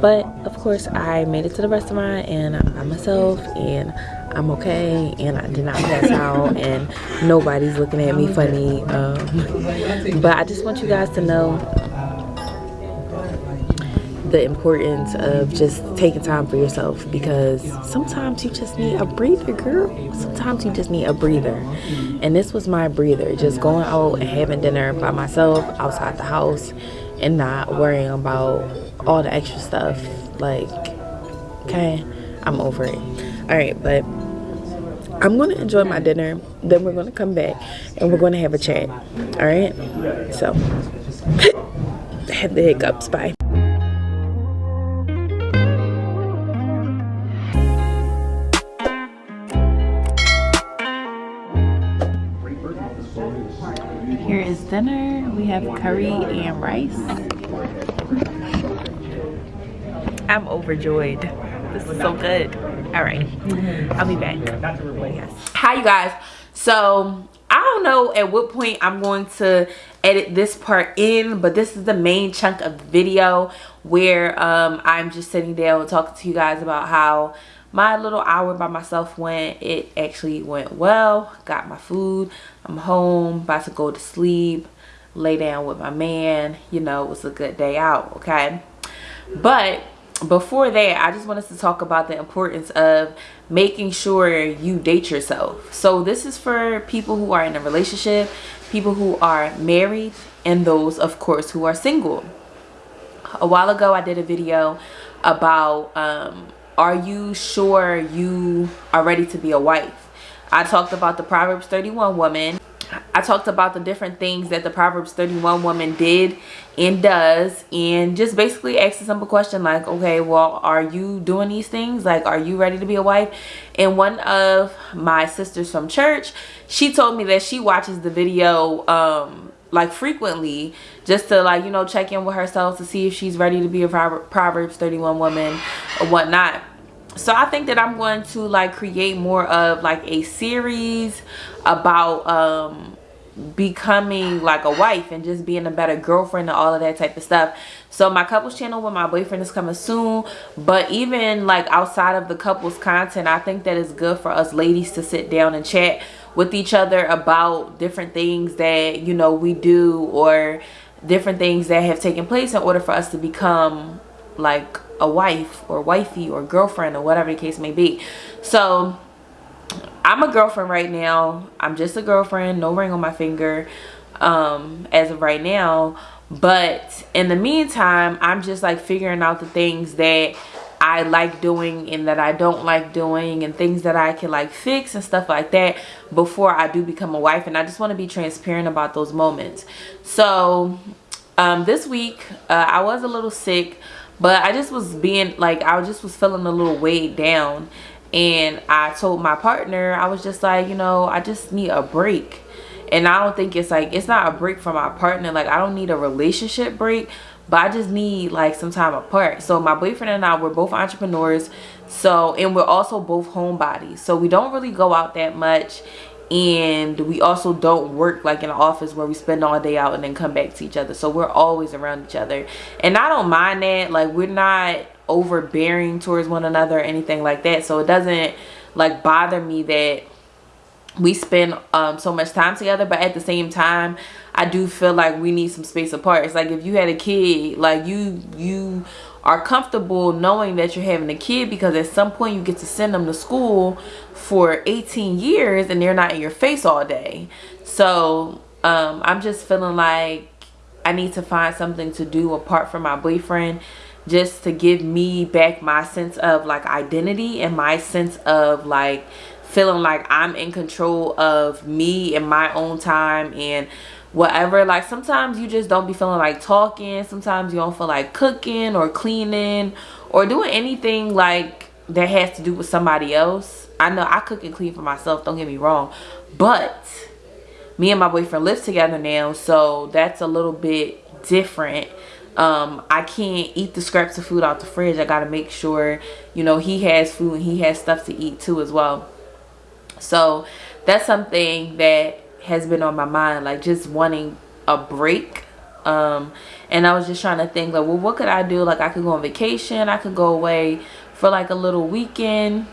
but of course i made it to the restaurant and i'm myself and i'm okay and i did not pass out and nobody's looking at me funny um, but i just want you guys to know the importance of just taking time for yourself because sometimes you just need a breather girl. Sometimes you just need a breather. And this was my breather just going out and having dinner by myself outside the house and not worrying about all the extra stuff like okay i'm over it all right but i'm gonna enjoy my dinner then we're gonna come back and we're gonna have a chat all right so had the hiccups bye Here is dinner. We have curry and rice. I'm overjoyed. This is so good. All right, I'll be back. Hi, you guys. So I don't know at what point I'm going to edit this part in, but this is the main chunk of the video where um, I'm just sitting down and talking to you guys about how my little hour by myself went. It actually went well. Got my food. I'm home, about to go to sleep, lay down with my man. You know, it was a good day out, okay? But before that i just wanted to talk about the importance of making sure you date yourself. So this is for people who are in a relationship people who are married and those of course who are single. A while ago i did a video about um, are you sure you are ready to be a wife? I talked about the proverbs 31 woman I talked about the different things that the Proverbs 31 woman did and does and just basically asked a simple question like, okay, well, are you doing these things? Like, are you ready to be a wife? And one of my sisters from church, she told me that she watches the video um, like frequently just to like, you know, check in with herself to see if she's ready to be a Proverbs 31 woman or whatnot so i think that i'm going to like create more of like a series about um becoming like a wife and just being a better girlfriend and all of that type of stuff. So my couples channel with my boyfriend is coming soon. But even like outside of the couples content i think that it's good for us ladies to sit down and chat with each other about different things that you know we do or different things that have taken place in order for us to become like a wife or wifey or girlfriend or whatever the case may be. So i'm a girlfriend right now. I'm just a girlfriend no ring on my finger um as of right now. But in the meantime i'm just like figuring out the things that I like doing and that I don't like doing and things that I can like fix and stuff like that before I do become a wife. And I just want to be transparent about those moments. So um, this week uh, I was a little sick but i just was being like i just was feeling a little weighed down. And i told my partner i was just like you know i just need a break. And i don't think it's like it's not a break from my partner. Like i don't need a relationship break but i just need like some time apart. So my boyfriend and i we're both entrepreneurs. So and we're also both homebodies. So we don't really go out that much and we also don't work like in an office where we spend all day out and then come back to each other. So we're always around each other. And i don't mind that. Like we're not overbearing towards one another or anything like that. So it doesn't like bother me that we spend um, so much time together. But at the same time i do feel like we need some space apart. It's like if you had a kid like you you are comfortable knowing that you're having a kid because at some point you get to send them to school for 18 years and they're not in your face all day. So um, i'm just feeling like i need to find something to do apart from my boyfriend just to give me back my sense of like identity and my sense of like feeling like i'm in control of me and my own time and whatever. Like sometimes you just don't be feeling like talking. Sometimes you don't feel like cooking or cleaning or doing anything like that has to do with somebody else. I know i cook and clean for myself don't get me wrong. But me and my boyfriend live together now so that's a little bit different. Um i can't eat the scraps of food out the fridge. I gotta make sure you know he has food and he has stuff to eat too as well. So that's something that has been on my mind like just wanting a break. Um and i was just trying to think like well what could i do? Like i could go on vacation i could go away for like a little weekend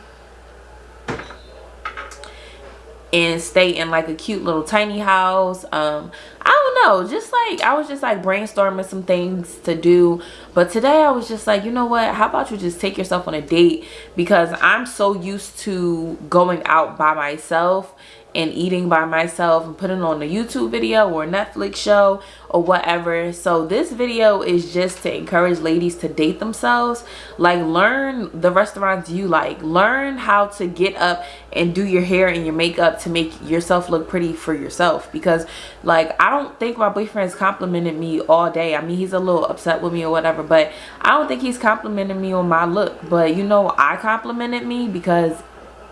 and stay in like a cute little tiny house. Um i don't know just like i was just like brainstorming some things to do. But today i was just like you know what how about you just take yourself on a date? Because i'm so used to going out by myself and eating by myself and putting on a YouTube video or Netflix show or whatever. So this video is just to encourage ladies to date themselves. Like learn the restaurants you like. Learn how to get up and do your hair and your makeup to make yourself look pretty for yourself. Because like I don't think my boyfriend's complimented me all day. I mean he's a little upset with me or whatever. But I don't think he's complimenting me on my look. But you know I complimented me because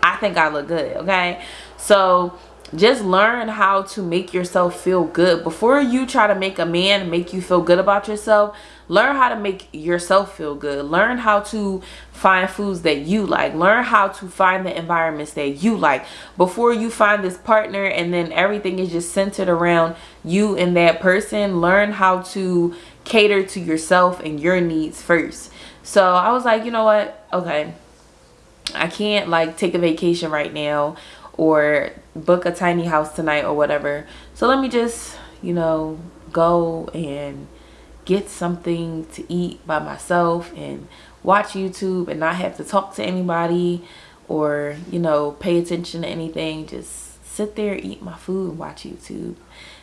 I think I look good. Okay. So just learn how to make yourself feel good. Before you try to make a man make you feel good about yourself learn how to make yourself feel good. Learn how to find foods that you like. Learn how to find the environments that you like. Before you find this partner and then everything is just centered around you and that person learn how to cater to yourself and your needs first. So i was like you know what? Okay. I can't like take a vacation right now or book a tiny house tonight or whatever. So let me just, you know, go and get something to eat by myself and watch YouTube and not have to talk to anybody or, you know, pay attention to anything. Just sit there, eat my food and watch YouTube.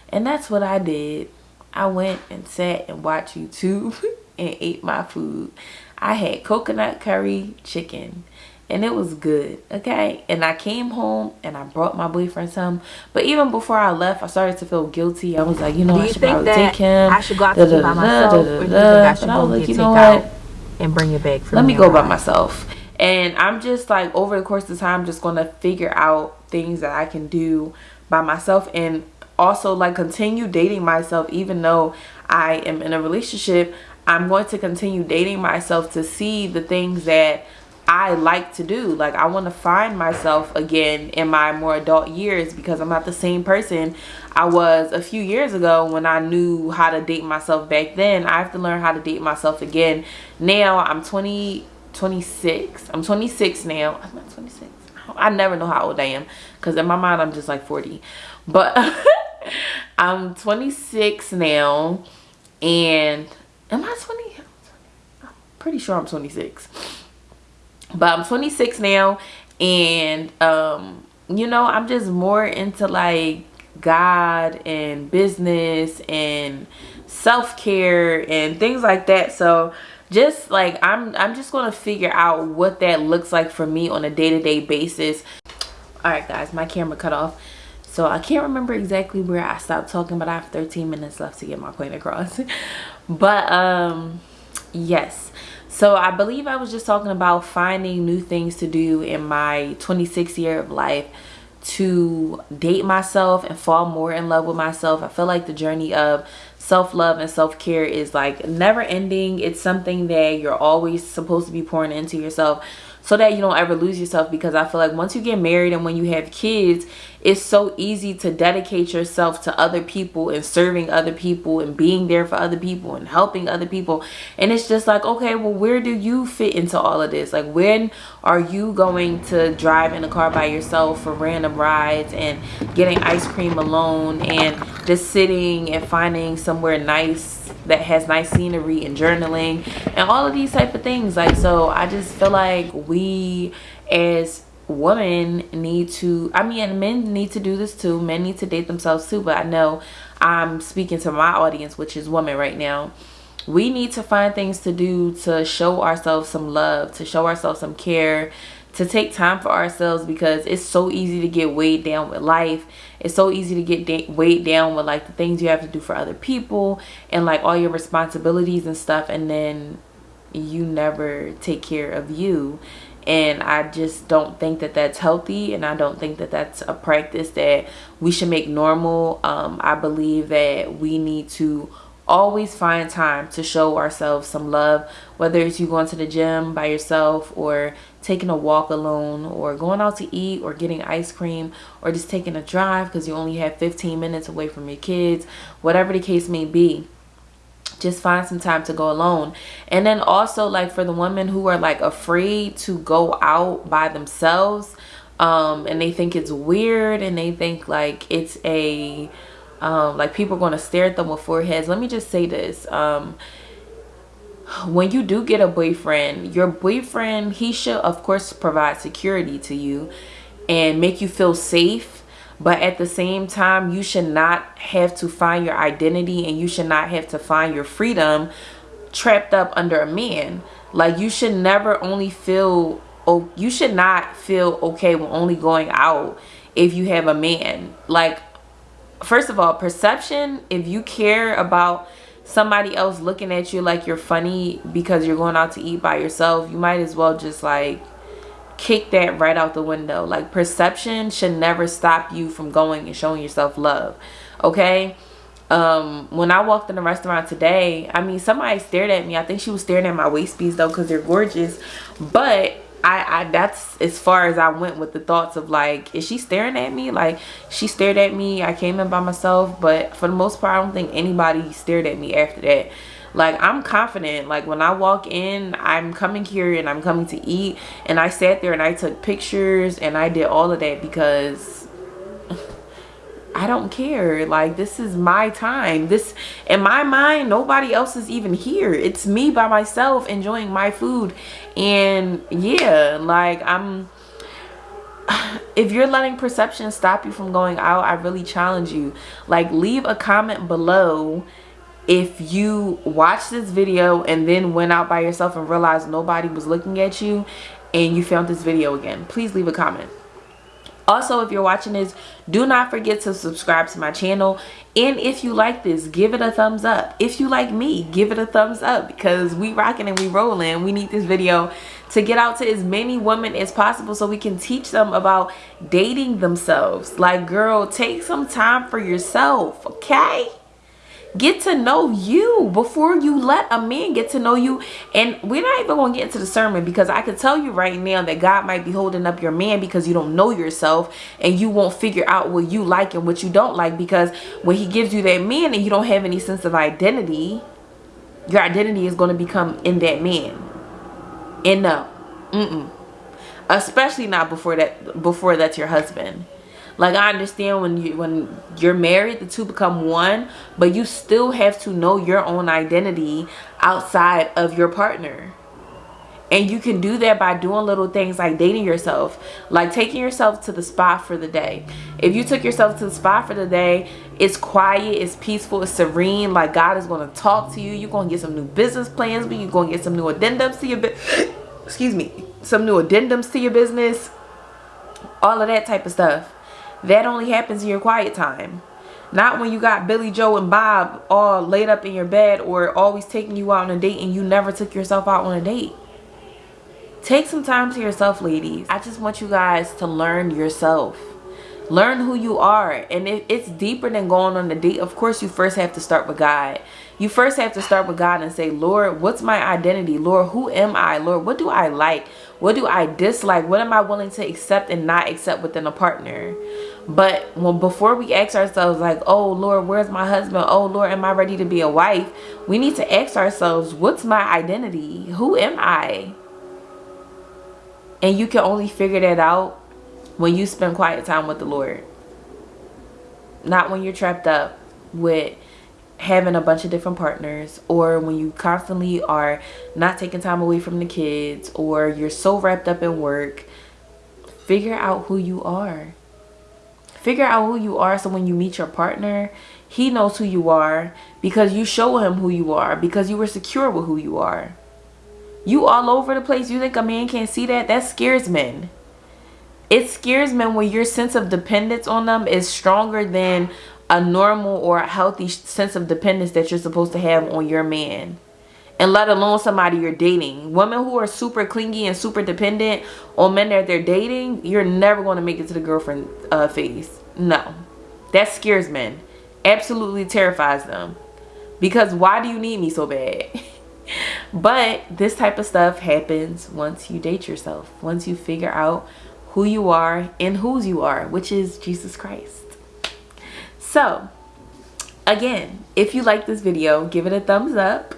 And that's what I did. I went and sat and watched YouTube and ate my food. I had coconut curry chicken and it was good okay? And i came home and i brought my boyfriend some. But even before i left i started to feel guilty. I was like you know do i should think that take him. I should go out to da, by myself? da, da, you think i should go like, you know what? and bring it back for let me go by myself. And i'm just like over the course of time just going to figure out things that i can do by myself. And also like continue dating myself. Even though i am in a relationship i'm going to continue dating myself to see the things that I like to do. Like I want to find myself again in my more adult years because I'm not the same person I was a few years ago when I knew how to date myself back then. I have to learn how to date myself again. Now I'm 20, 26. I'm 26 now. I'm not 26. I never know how old I am because in my mind I'm just like 40. But I'm 26 now and am I 20? I'm pretty sure I'm 26 but i'm 26 now and um you know i'm just more into like god and business and self-care and things like that. So just like i'm i'm just gonna figure out what that looks like for me on a day-to-day -day basis. All right guys my camera cut off. So i can't remember exactly where i stopped talking but i have 13 minutes left to get my point across. But um yes so I believe I was just talking about finding new things to do in my 26 year of life to date myself and fall more in love with myself. I feel like the journey of self-love and self-care is like never ending. It's something that you're always supposed to be pouring into yourself so that you don't ever lose yourself because I feel like once you get married and when you have kids, it's so easy to dedicate yourself to other people and serving other people and being there for other people and helping other people. And it's just like, okay, well, where do you fit into all of this? Like, when are you going to drive in a car by yourself for random rides and getting ice cream alone and just sitting and finding somewhere nice that has nice scenery and journaling and all of these type of things. Like so i just feel like we as women need to i mean men need to do this too. Men need to date themselves too. But i know i'm speaking to my audience which is women right now. We need to find things to do to show ourselves some love to show ourselves some care to take time for ourselves because it's so easy to get weighed down with life. It's so easy to get weighed down with like the things you have to do for other people and like all your responsibilities and stuff and then you never take care of you. And I just don't think that that's healthy and I don't think that that's a practice that we should make normal. Um, I believe that we need to always find time to show ourselves some love whether it's you going to the gym by yourself or taking a walk alone or going out to eat or getting ice cream or just taking a drive because you only have 15 minutes away from your kids whatever the case may be just find some time to go alone. And then also like for the women who are like afraid to go out by themselves um and they think it's weird and they think like it's a um like people are going to stare at them with foreheads let me just say this um when you do get a boyfriend your boyfriend he should of course provide security to you and make you feel safe. But at the same time you should not have to find your identity and you should not have to find your freedom trapped up under a man. Like you should never only feel oh you should not feel okay with only going out if you have a man. Like first of all perception if you care about somebody else looking at you like you're funny because you're going out to eat by yourself you might as well just like kick that right out the window. Like perception should never stop you from going and showing yourself love okay? Um when i walked in the restaurant today i mean somebody stared at me. I think she was staring at my waist beads though because they're gorgeous. But I, I that's as far as I went with the thoughts of like is she staring at me? Like she stared at me. I came in by myself. But for the most part I don't think anybody stared at me after that. Like i'm confident. Like when i walk in i'm coming here and i'm coming to eat. And i sat there and i took pictures and i did all of that because I don't care. Like, this is my time. This, in my mind, nobody else is even here. It's me by myself enjoying my food. And yeah, like, I'm, if you're letting perception stop you from going out, I really challenge you. Like, leave a comment below if you watched this video and then went out by yourself and realized nobody was looking at you and you found this video again please leave a comment also if you're watching this do not forget to subscribe to my channel. And if you like this give it a thumbs up. If you like me give it a thumbs up because we rocking and we rolling. We need this video to get out to as many women as possible so we can teach them about dating themselves. Like girl take some time for yourself okay get to know you before you let a man get to know you. And we're not even gonna get into the sermon because i can tell you right now that god might be holding up your man because you don't know yourself and you won't figure out what you like and what you don't like because when he gives you that man and you don't have any sense of identity your identity is going to become in that man. And no mm-mm. Especially not before that before that's your husband like i understand when you when you're married the two become one but you still have to know your own identity outside of your partner. And you can do that by doing little things like dating yourself like taking yourself to the spa for the day. If you took yourself to the spa for the day it's quiet it's peaceful it's serene like god is going to talk to you you're going to get some new business plans but you're going to get some new addendums to your excuse me some new addendums to your business all of that type of stuff that only happens in your quiet time. Not when you got Billy Joe and Bob all laid up in your bed or always taking you out on a date and you never took yourself out on a date. Take some time to yourself, ladies. I just want you guys to learn yourself. Learn who you are. And if it's deeper than going on a date. Of course, you first have to start with God. You first have to start with God and say, Lord, what's my identity? Lord, who am I? Lord, what do I like? What do I dislike? What am I willing to accept and not accept within a partner? But when before we ask ourselves like, oh Lord, where's my husband? Oh Lord, am I ready to be a wife? We need to ask ourselves, what's my identity? Who am I? And you can only figure that out when you spend quiet time with the Lord. Not when you're trapped up with having a bunch of different partners or when you constantly are not taking time away from the kids or you're so wrapped up in work. Figure out who you are Figure out who you are so when you meet your partner, he knows who you are because you show him who you are because you were secure with who you are. You all over the place. You think a man can't see that? That scares men. It scares men when your sense of dependence on them is stronger than a normal or a healthy sense of dependence that you're supposed to have on your man and let alone somebody you're dating. Women who are super clingy and super dependent on men that they're dating, you're never going to make it to the girlfriend uh, phase. No. That scares men. Absolutely terrifies them. Because why do you need me so bad? but this type of stuff happens once you date yourself. Once you figure out who you are and whose you are, which is Jesus Christ. So, again, if you like this video, give it a thumbs up.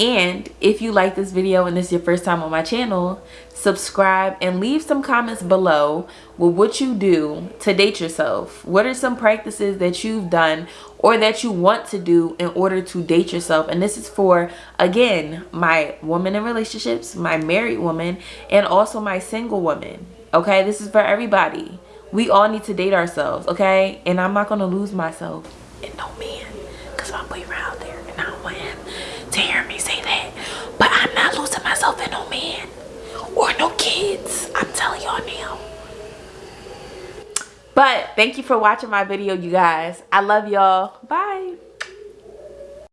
And if you like this video and this is your first time on my channel, subscribe and leave some comments below with what you do to date yourself. What are some practices that you've done or that you want to do in order to date yourself? And this is for, again, my woman in relationships, my married woman, and also my single woman. Okay, this is for everybody. We all need to date ourselves, okay? And I'm not going to lose myself in no man because my boyfriend out there and I don't want him to hear me say that. But I'm not losing myself in no man or no kids. I'm telling y'all now. But thank you for watching my video, you guys. I love y'all. Bye.